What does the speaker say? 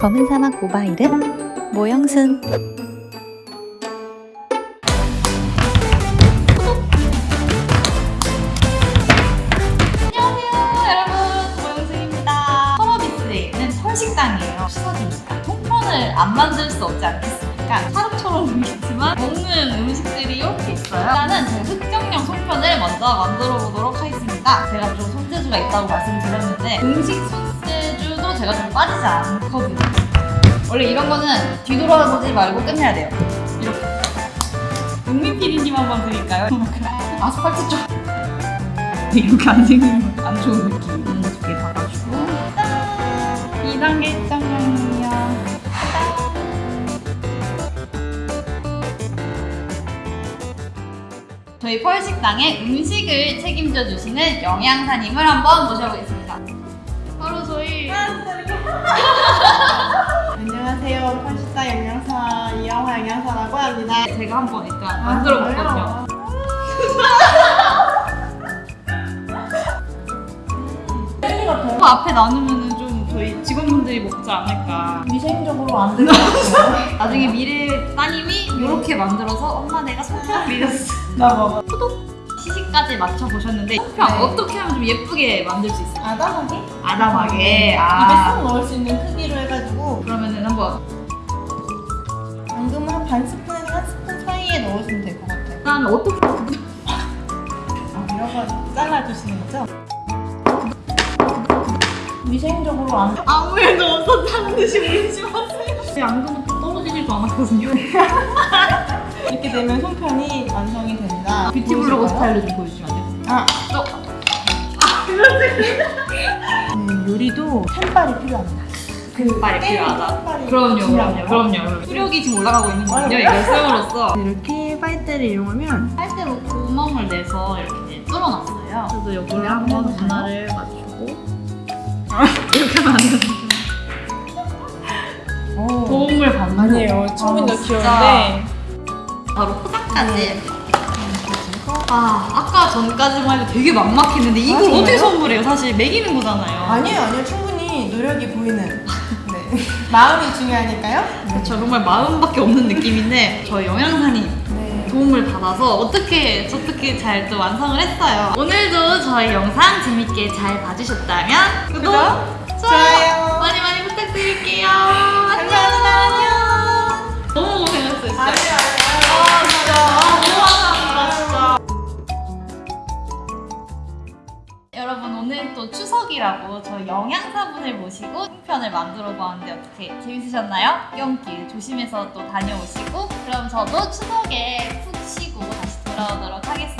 검은 사막 모바일은 모영순. 설식당이에요 추석이니까 통편을 안 만들 수 없지 않겠습니까 하루처럼 보이겠지만 먹는 음식들이 이렇게 있어요? 일단은 제 흑정령 송편을 먼저 만들어 보도록 하겠습니다. 제가 좀 손재주가 있다고 말씀드렸는데 음식 손재주도 제가 좀 빠지지 않거 든요 원래 이런 거는 뒤돌아보지 말고 끝내야 돼요 이렇게 용민 PD님 한번 드릴까요? 아스팔트 쪽 이렇게 안 생기면 안 좋은 느낌. 두개 받아주고. 짠! 2단계 짱이요. 저희 펄식당의 음식을 책임져 주시는 영양사님을 한번 모셔보겠습니다. 안녕하세요. 펄시타 영양사 이영화 영양사라고 합니다. 제가 한번 일단 만들어 봤거든요. 젤리 같아요. 그 앞에 나누면은 좀 저희 직원분들이 먹지 않을까. 위생적으로 안 같아요. 나중에 미래 따님이 이렇게 만들어서 엄마 내가 손편 밀었어. 나 먹어. 시식까지 맞춰보셨는데 손편 네. 어떻게 하면 좀 예쁘게 만들 수 있어요? 아담하게? 아담하게. 입에 아. 쏙 넣을 수 있는 사이에 넣으시면 될 것 같아요. 그 다음에 어떻게 아, 이런 잘라주시는 거죠? 위생적으로 안 아무 일도 없었다는 듯이 울지 마세요. 제 안경은 또 떨어지지도 않았거든요. 이렇게 되면 손편이 완성이 된다. 뷰티 블로거 보여줄까요? 스타일로 좀 보여주시면 안 돼요? 아, 어, 네, 요리도 산발이 필요합니다. 그 빨리 게임이 필요하다. 그럼요. 그럼요, 그럼요. 수력이 지금 올라가고 있는 거군요. 이걸 쌤으로써. 이렇게 빨대를 이용하면 빨대로 구멍을 내서 이렇게 뚫어놨어요. 저도 여기를 한번 분할을 맞추고 이렇게 하면 안 되는 오. 도움을 받는 아니에요. 충분히 더 아. 귀여운데 바로 포장까지 아 아까 전까지만 해도 되게 막막했는데 이걸 아? 어떻게 선물해요? 사실 먹이는 거잖아요 아니에요, 아니요. 충분히 노력이 보이는 네. 마음이 중요하니까요. 그렇죠 정말 마음밖에 없는 느낌인데 저희 영양사님 네. 도움을 받아서 어떻게 어떻게 잘 또 완성을 했어요 오늘도 저희 영상 재밌게 잘 봐주셨다면 구독, 구독, 좋아요 또 추석이라고 저희 영양사분을 모시고 송편을 만들어 보았는데 어떻게 재밌으셨나요? 연길 조심해서 또 다녀오시고 그럼 저도 추석에 푹 쉬고 다시 돌아오도록 하겠습니다